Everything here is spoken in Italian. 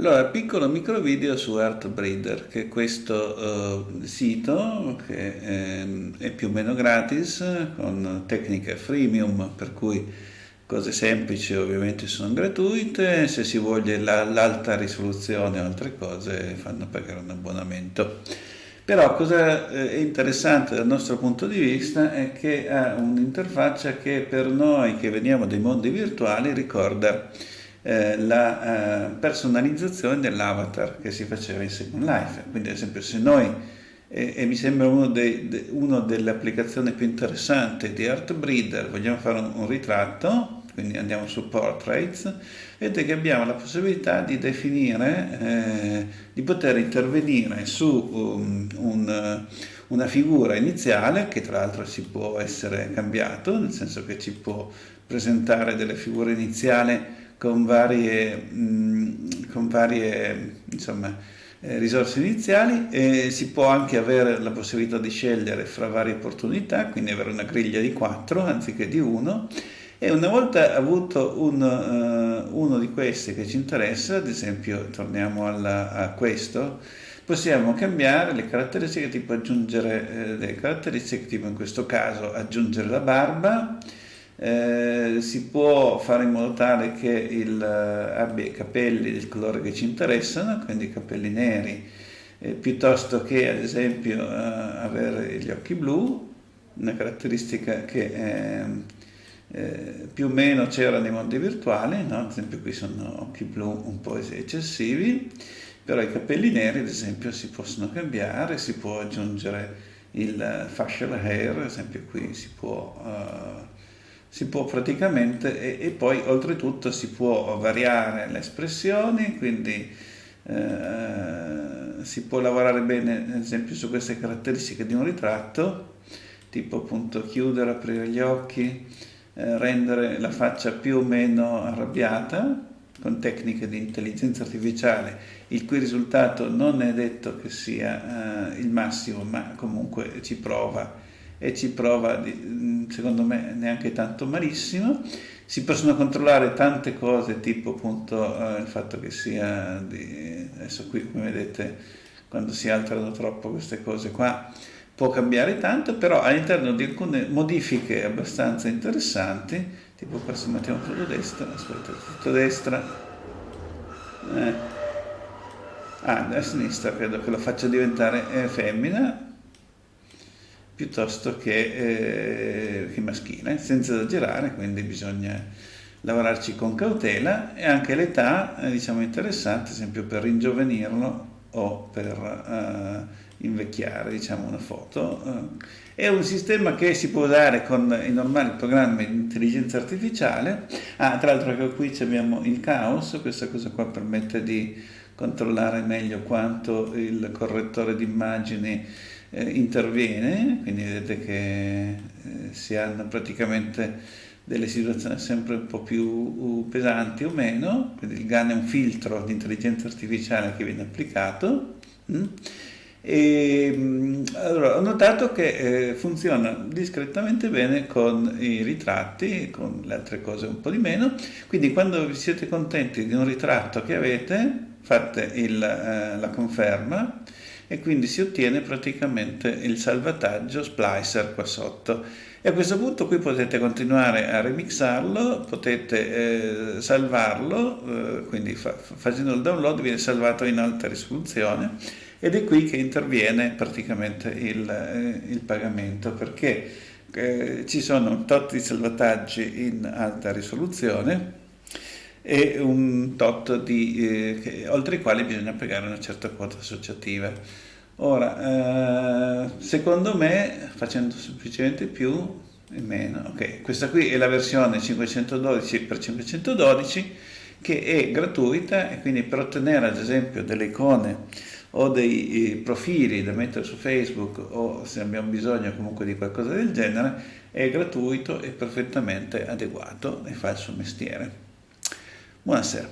Allora, piccolo micro video su Artbreeder, che è questo uh, sito che è, è, più o meno gratis, con tecniche freemium, per cui cose semplici ovviamente sono gratuite, se si voglia l'alta risoluzione o altre cose fanno pagare un abbonamento. Però cosa eh, è interessante dal nostro punto di vista è che ha un'interfaccia che per noi che veniamo dai mondi virtuali ricorda eh, la eh, personalizzazione dell'avatar che si faceva in Second Life. Quindi ad esempio se noi, eh, e mi sembra una de, de, delle applicazioni più interessanti di Artbreeder, vogliamo fare un, un ritratto, quindi andiamo su Portraits, vedete che abbiamo la possibilità di definire, eh, di poter intervenire su um, un, una figura iniziale che tra l'altro si può essere cambiato, nel senso che ci può presentare delle figure iniziali con varie, mh, con varie insomma, eh, risorse iniziali e si può anche avere la possibilità di scegliere fra varie opportunità, quindi avere una griglia di 4 anziché di 1 e una volta avuto un, uh, uno di questi che ci interessa, ad esempio torniamo alla, a questo, possiamo cambiare le caratteristiche tipo aggiungere eh, le caratteristiche tipo in questo caso aggiungere la barba eh, si può fare in modo tale che il, eh, abbia i capelli del colore che ci interessano, quindi i capelli neri, eh, piuttosto che ad esempio eh, avere gli occhi blu, una caratteristica che ehm, eh, più o meno c'era nei mondi virtuali, no? ad esempio qui sono occhi blu un po' eccessivi, però i capelli neri ad esempio si possono cambiare, si può aggiungere il facial hair, ad esempio qui si può uh, si può praticamente, e, e, poi oltretutto si può variare le espressioni, quindi eh, si può lavorare bene ad esempio su queste caratteristiche di un ritratto, tipo appunto chiudere, aprire gli occhi, eh, rendere la faccia più o meno arrabbiata, con tecniche di intelligenza artificiale, il cui risultato non è detto che sia eh, il massimo, ma comunque ci prova e ci prova, secondo me, neanche tanto malissimo. Si possono controllare tante cose, tipo appunto eh, il fatto che sia di... adesso qui come vedete quando si alterano troppo queste cose qua può cambiare tanto, però all'interno di alcune modifiche abbastanza interessanti, tipo qua se mettiamo tutto destra, aspetta, tutto destra, eh. ah, a sinistra credo che lo faccia diventare eh, femmina, piuttosto che, eh, che maschile, senza esagerare, quindi bisogna lavorarci con cautela e anche l'età è diciamo, interessante, ad esempio per ringiovanirlo o per uh, invecchiare diciamo, una foto. Uh, è un sistema che si può usare con i normali programmi di intelligenza artificiale. Ah, tra l'altro qui abbiamo il caos, questa cosa qua permette di controllare meglio quanto il correttore di immagini eh, interviene, quindi vedete che eh, si hanno praticamente delle situazioni sempre un po' più pesanti o meno, quindi il GAN è un filtro di intelligenza artificiale che viene applicato. Mm? E, mm, allora, ho notato che eh, funziona discretamente bene con i ritratti, con le altre cose un po' di meno, quindi quando vi siete contenti di un ritratto che avete, fate il, eh, la conferma e quindi si ottiene praticamente il salvataggio splicer qua sotto. E a questo punto qui potete continuare a remixarlo, potete eh, salvarlo, eh, quindi fa, facendo il download viene salvato in alta risoluzione ed è qui che interviene praticamente il, eh, il pagamento perché eh, ci sono tot di salvataggi in alta risoluzione e un tot di, eh, che, oltre i quali bisogna pagare una certa quota associativa. Ora, eh, secondo me, facendo semplicemente più e meno, ok, questa qui è la versione 512x512 che è gratuita e quindi per ottenere ad esempio delle icone o dei eh, profili da mettere su Facebook o se abbiamo bisogno comunque di qualcosa del genere è gratuito e perfettamente adeguato e fa il suo mestiere. Buonasera.